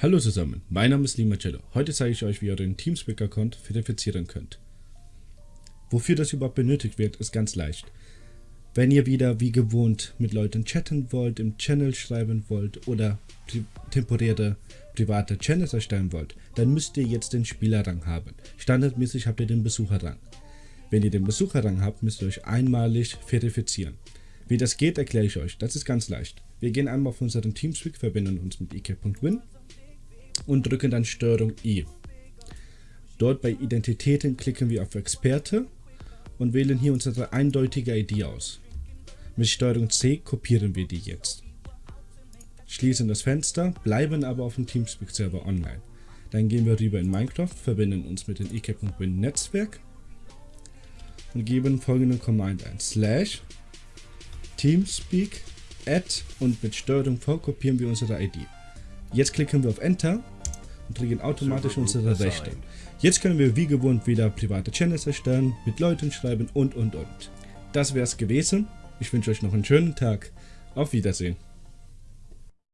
Hallo zusammen, mein Name ist Limacello. Heute zeige ich euch, wie ihr euren Teamspeak-Account verifizieren könnt. Wofür das überhaupt benötigt wird, ist ganz leicht. Wenn ihr wieder wie gewohnt mit Leuten chatten wollt, im Channel schreiben wollt oder temporäre private Channels erstellen wollt, dann müsst ihr jetzt den Spielerrang haben. Standardmäßig habt ihr den Besucherrang. Wenn ihr den Besucherrang habt, müsst ihr euch einmalig verifizieren. Wie das geht, erkläre ich euch. Das ist ganz leicht. Wir gehen einmal auf unseren Teamspeak, verbinden uns mit ik.win und drücken dann Steuerung I. Dort bei Identitäten klicken wir auf Experte und wählen hier unsere eindeutige ID aus. Mit Steuerung C kopieren wir die jetzt. Schließen das Fenster, bleiben aber auf dem Teamspeak-Server online. Dann gehen wir rüber in Minecraft, verbinden uns mit dem ik.win Netzwerk und geben folgende Command ein. Slash Teamspeak add und mit Steuerung V kopieren wir unsere ID. Jetzt klicken wir auf Enter und kriegen automatisch unsere Rechte. Jetzt können wir wie gewohnt wieder private Channels erstellen, mit Leuten schreiben und und und. Das wäre es gewesen. Ich wünsche euch noch einen schönen Tag. Auf Wiedersehen.